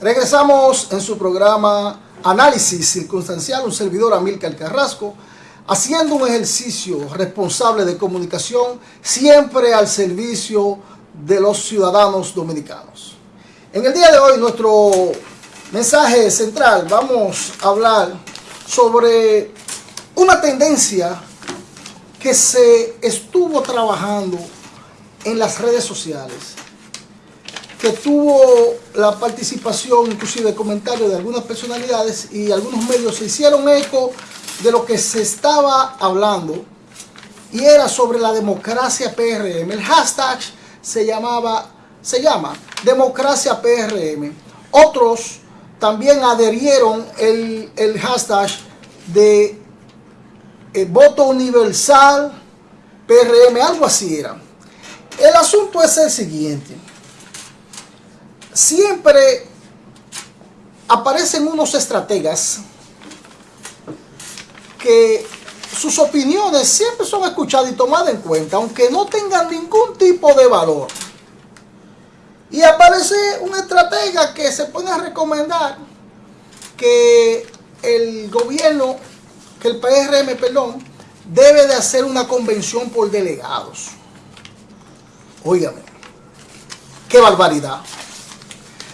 Regresamos en su programa Análisis Circunstancial, un servidor Amílcar Carrasco, haciendo un ejercicio responsable de comunicación siempre al servicio de los ciudadanos dominicanos. En el día de hoy nuestro mensaje central vamos a hablar sobre una tendencia que se estuvo trabajando en las redes sociales que tuvo la participación, inclusive comentarios de algunas personalidades y algunos medios se hicieron eco de lo que se estaba hablando y era sobre la democracia PRM. El hashtag se llamaba, se llama democracia PRM. Otros también adherieron el, el hashtag de eh, voto universal PRM, algo así era. El asunto es el siguiente siempre aparecen unos estrategas que sus opiniones siempre son escuchadas y tomadas en cuenta, aunque no tengan ningún tipo de valor. Y aparece un estratega que se pone a recomendar que el gobierno, que el PRM, perdón, debe de hacer una convención por delegados. Óigame, qué barbaridad.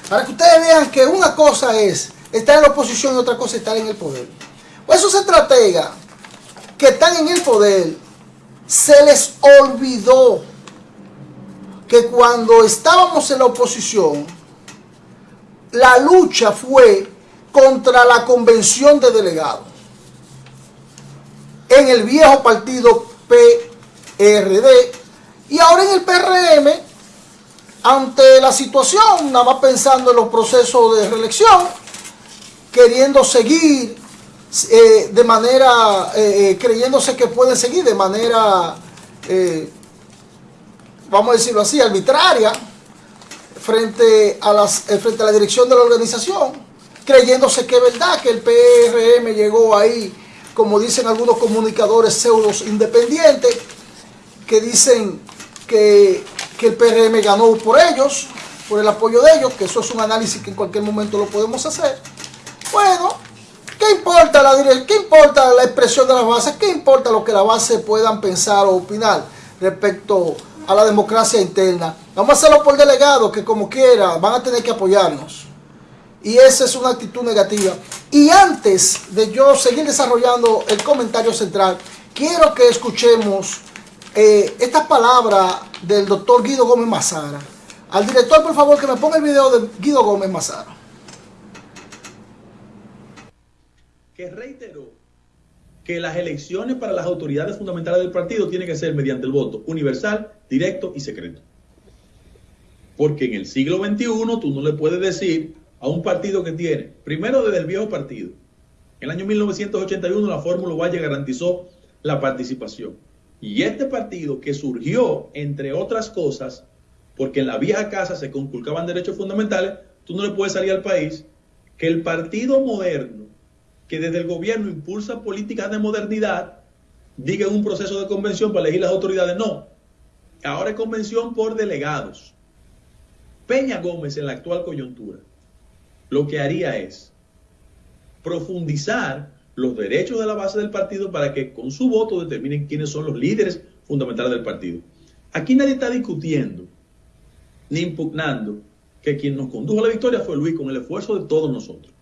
Para que ustedes vean que una cosa es estar en la oposición y otra cosa es estar en el poder. Pues esos estrategas que están en el poder, se les olvidó que cuando estábamos en la oposición, la lucha fue contra la convención de delegados. En el viejo partido PRD y ahora en el PRM ante la situación, nada más pensando en los procesos de reelección, queriendo seguir eh, de manera, eh, eh, creyéndose que pueden seguir de manera, vamos a decirlo así, arbitraria, frente a, las, frente a la dirección de la organización, creyéndose que es verdad que el PRM llegó ahí, como dicen algunos comunicadores pseudos independientes, que dicen que que el PRM ganó por ellos, por el apoyo de ellos, que eso es un análisis que en cualquier momento lo podemos hacer. Bueno, ¿qué importa la, qué importa la expresión de las bases? ¿Qué importa lo que las bases puedan pensar o opinar respecto a la democracia interna? Vamos a hacerlo por delegado, que como quiera van a tener que apoyarnos. Y esa es una actitud negativa. Y antes de yo seguir desarrollando el comentario central, quiero que escuchemos eh, esta palabra del doctor Guido Gómez Mazara. Al director, por favor, que me ponga el video de Guido Gómez Mazara. Que reiteró que las elecciones para las autoridades fundamentales del partido tienen que ser mediante el voto universal, directo y secreto. Porque en el siglo XXI tú no le puedes decir a un partido que tiene, primero desde el viejo partido, en el año 1981 la Fórmula Valle garantizó la participación. Y este partido que surgió, entre otras cosas, porque en la vieja casa se conculcaban derechos fundamentales, tú no le puedes salir al país que el partido moderno, que desde el gobierno impulsa políticas de modernidad, diga en un proceso de convención para elegir las autoridades. No, ahora es convención por delegados. Peña Gómez en la actual coyuntura lo que haría es profundizar los derechos de la base del partido para que con su voto determinen quiénes son los líderes fundamentales del partido. Aquí nadie está discutiendo ni impugnando que quien nos condujo a la victoria fue Luis con el esfuerzo de todos nosotros.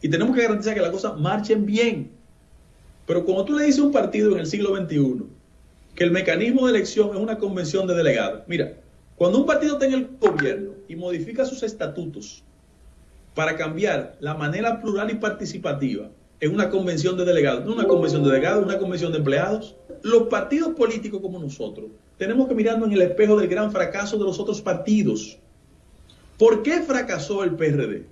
Y tenemos que garantizar que las cosas marchen bien. Pero como tú le dices a un partido en el siglo XXI que el mecanismo de elección es una convención de delegados, mira, cuando un partido tenga el gobierno y modifica sus estatutos para cambiar la manera plural y participativa en una convención de delegados, no una convención de delegados, una convención de empleados. Los partidos políticos como nosotros tenemos que mirarnos en el espejo del gran fracaso de los otros partidos. ¿Por qué fracasó el PRD?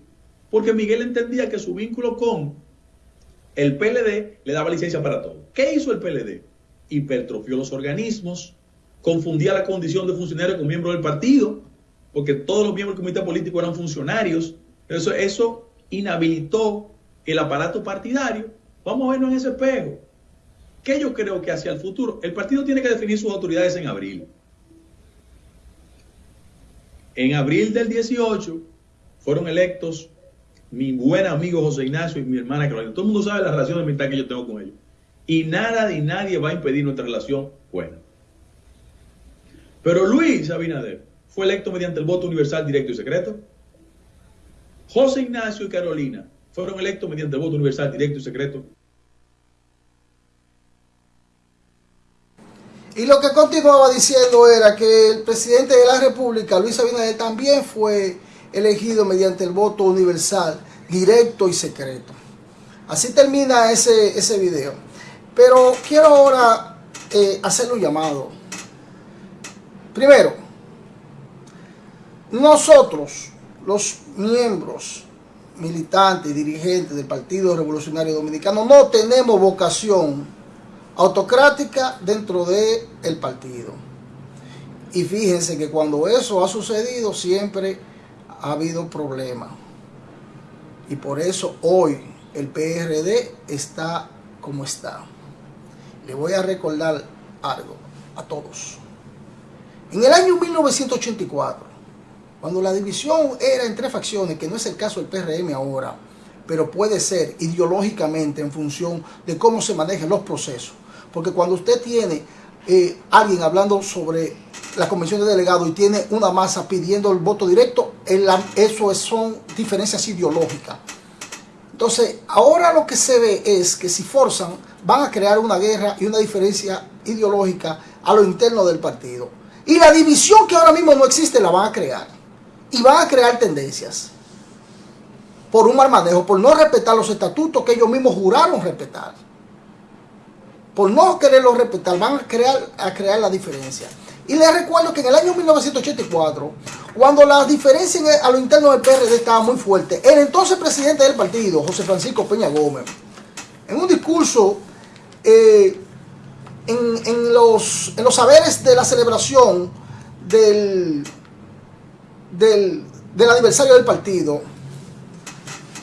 Porque Miguel entendía que su vínculo con el PLD le daba licencia para todo. ¿Qué hizo el PLD? Hipertrofió los organismos, confundía la condición de funcionario con miembro del partido, porque todos los miembros del comité político eran funcionarios. Eso, eso inhabilitó el aparato partidario, vamos a vernos en ese espejo. ¿Qué yo creo que hacia el futuro? El partido tiene que definir sus autoridades en abril. En abril del 18, fueron electos mi buen amigo José Ignacio y mi hermana Carolina. Todo el mundo sabe la relación de amistad que yo tengo con ellos. Y nada ni nadie va a impedir nuestra relación buena. Pero Luis Abinader fue electo mediante el voto universal directo y secreto. José Ignacio y Carolina fueron electos mediante voto universal directo y secreto. Y lo que continuaba diciendo era que el presidente de la República, Luis Abinader, también fue elegido mediante el voto universal, directo y secreto. Así termina ese, ese video. Pero quiero ahora eh, un llamado. Primero, nosotros, los miembros, militantes y dirigentes del Partido Revolucionario Dominicano, no tenemos vocación autocrática dentro del el partido. Y fíjense que cuando eso ha sucedido siempre ha habido problemas. Y por eso hoy el PRD está como está. Le voy a recordar algo a todos. En el año 1984, cuando la división era entre facciones, que no es el caso del PRM ahora, pero puede ser ideológicamente en función de cómo se manejan los procesos. Porque cuando usted tiene eh, alguien hablando sobre la convención de delegados y tiene una masa pidiendo el voto directo, eso son diferencias ideológicas. Entonces, ahora lo que se ve es que si forzan, van a crear una guerra y una diferencia ideológica a lo interno del partido. Y la división que ahora mismo no existe la van a crear. Y van a crear tendencias. Por un mal manejo, por no respetar los estatutos que ellos mismos juraron respetar. Por no quererlos respetar, van a crear, a crear la diferencia. Y les recuerdo que en el año 1984, cuando la diferencia a lo interno del PRD estaba muy fuerte, el entonces presidente del partido, José Francisco Peña Gómez, en un discurso eh, en, los, en los saberes de la celebración del, del, del aniversario del partido,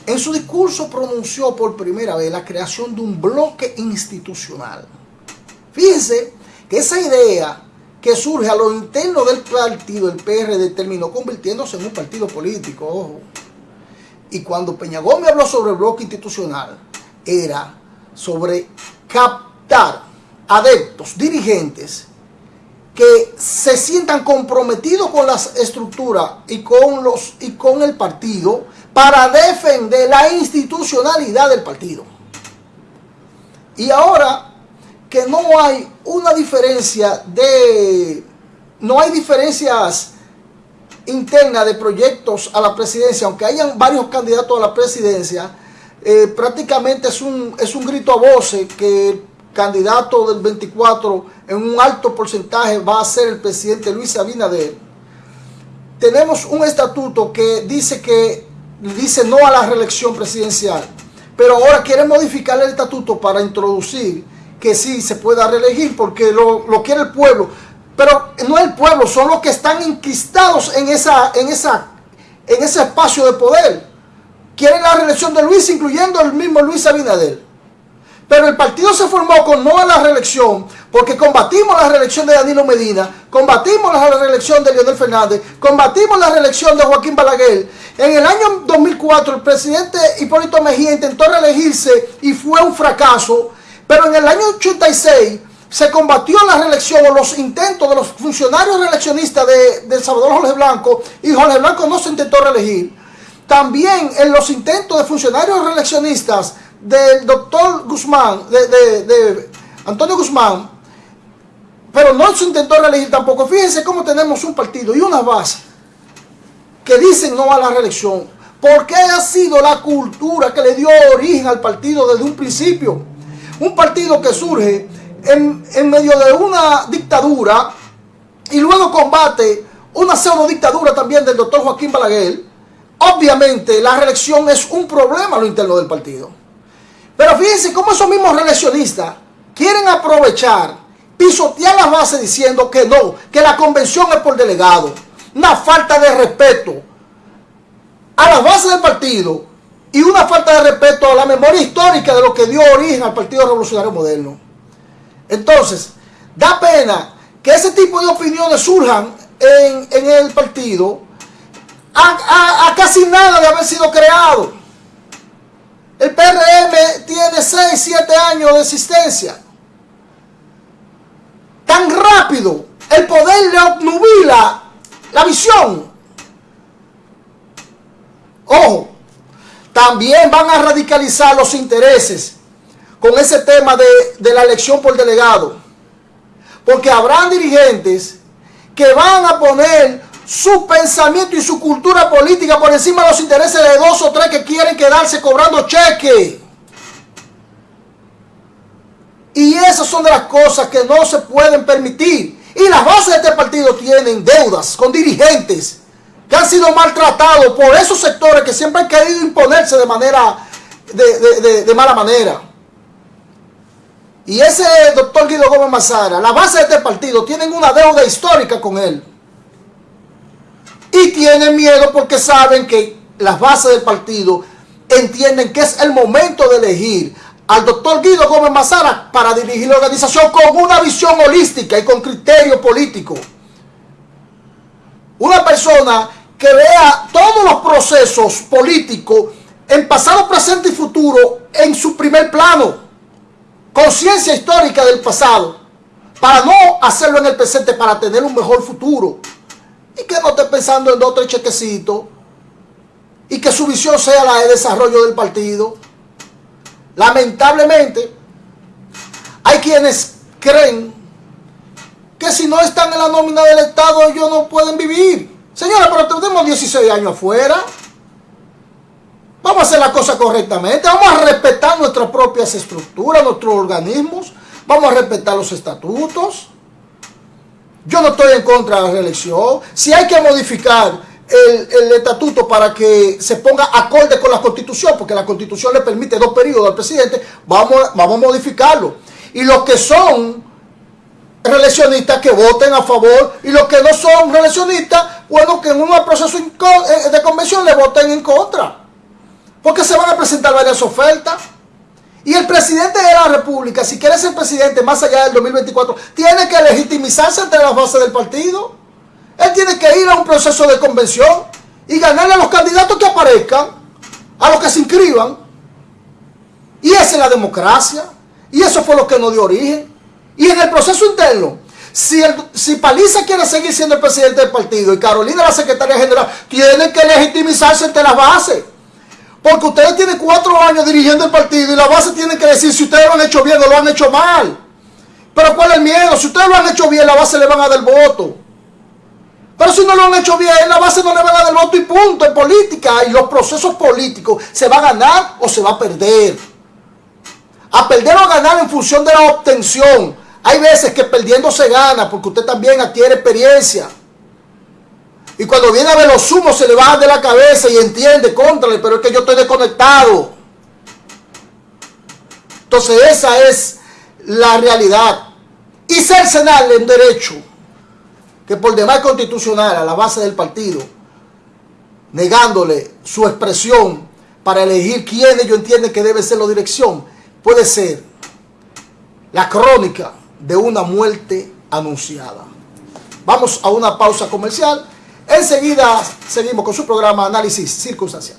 en su discurso pronunció por primera vez la creación de un bloque institucional. Fíjense que esa idea que surge a lo interno del partido, el PRD, terminó convirtiéndose en un partido político, Y cuando Peña Gómez habló sobre el bloque institucional, era sobre captar adeptos, dirigentes, que se sientan comprometidos con las estructuras y con, los, y con el partido para defender la institucionalidad del partido. Y ahora que no hay una diferencia de... No hay diferencias internas de proyectos a la presidencia, aunque hayan varios candidatos a la presidencia, eh, prácticamente es un, es un grito a voces que candidato del 24 en un alto porcentaje va a ser el presidente Luis Abinader. Tenemos un estatuto que dice que dice no a la reelección presidencial, pero ahora quiere modificar el estatuto para introducir que sí se pueda reelegir porque lo, quiere el pueblo. Pero no el pueblo, son los que están enquistados en, esa, en, esa, en ese espacio de poder. Quieren la reelección de Luis, incluyendo el mismo Luis Abinader. Pero el partido se formó con no a la reelección, porque combatimos la reelección de Danilo Medina, combatimos la reelección de Leonel Fernández, combatimos la reelección de Joaquín Balaguer. En el año 2004 el presidente Hipólito Mejía intentó reelegirse y fue un fracaso. Pero en el año 86 se combatió la reelección o los intentos de los funcionarios reeleccionistas de, Salvador Jorge Blanco y Jorge Blanco no se intentó reelegir. También en los intentos de funcionarios reeleccionistas del doctor Guzmán, de, Antonio Guzmán, pero no se intentó reelegir tampoco. Fíjense cómo tenemos un partido y una base que dicen no a la reelección. Porque ha sido la cultura que le dio origen al partido desde un principio un partido que surge en, medio de una dictadura y luego combate una pseudo dictadura también del doctor Joaquín Balaguer, obviamente la reelección es un problema a lo interno del partido. Pero fíjense cómo esos mismos reeleccionistas quieren aprovechar, pisotear las bases diciendo que no, que la convención es por delegado. Una falta de respeto a las bases del partido y una falta de respeto a la memoria histórica de lo que dio origen al Partido Revolucionario Moderno. Entonces, da pena que ese tipo de opiniones surjan en, el partido a, casi nada de haber sido creado. El PRM tiene 6, 7 años de existencia. Tan rápido, el poder le obnubila la visión. Ojo, también van a radicalizar los intereses con ese tema de, de la elección por delegado. Porque habrán dirigentes que van a poner su pensamiento y su cultura política por encima de los intereses de dos o tres que quieren quedarse cobrando cheque. Y esas son de las cosas que no se pueden permitir. Y las bases de este partido tienen deudas con dirigentes que han sido maltratados por esos sectores que siempre han querido imponerse de manera, de, de mala manera. Y ese doctor Guido Gómez Mazara, la base de este partido, tienen una deuda histórica con él. Y tienen miedo porque saben que las bases del partido entienden que es el momento de elegir al doctor Guido Gómez Mazara para dirigir la organización con una visión holística y con criterio político. Una persona que vea todos los procesos políticos en pasado, presente y futuro en su primer plano conciencia histórica del pasado, para no hacerlo en el presente, para tener un mejor futuro. Y que no esté pensando en dos o tres chequecitos. Y que su visión sea la de desarrollo del partido. Lamentablemente, hay quienes creen que si no están en la nómina del Estado, ellos no pueden vivir. Señora, pero tenemos 16 años afuera. Vamos a hacer la cosa correctamente. Vamos a respetar nuestras propias estructuras, nuestros organismos. Vamos a respetar los estatutos. Yo no estoy en contra de la reelección. Si hay que modificar el, estatuto para que se ponga acorde con la constitución, porque la constitución le permite dos periodos al presidente, vamos, vamos a modificarlo. Y los que son reeleccionistas que voten a favor y los que no son reeleccionistas, bueno, que en un proceso eh, de convención le voten en contra. Porque se van a presentar varias ofertas. Y el presidente de la República, si quiere ser presidente más allá del 2024, tiene que legitimizarse ante las bases del partido. Él tiene que ir a un proceso de convención y ganarle a los candidatos que aparezcan, a los que se inscriban. Y esa es la democracia. Y eso fue lo que nos dio origen. Y en el proceso interno, si, Paliza quiere seguir siendo el presidente del partido y Carolina la secretaria general, tiene que legitimizarse ante las bases. Porque ustedes tienen cuatro años dirigiendo el partido y la base tiene que decir si ustedes lo han hecho bien o lo han hecho mal. Pero ¿cuál es el miedo? Si ustedes lo han hecho bien, la base le van a dar voto. Pero si no lo han hecho bien, la base no le van a dar voto y punto. En política y los procesos políticos se va a ganar o se va a perder. A perder o a ganar en función de la obtención. Hay veces que perdiendo se gana porque usted también adquiere experiencia. Y cuando viene a ver los humos se le bajan de la cabeza y entiende, contrale, pero es que yo estoy desconectado. Entonces esa es la realidad. Y cercenarle en derecho, que por demás constitucional a la base del partido, negándole su expresión para elegir quién ellos entienden que debe ser la dirección, puede ser la crónica de una muerte anunciada. Vamos a una pausa comercial Enseguida seguimos con su programa Análisis Circunstancial.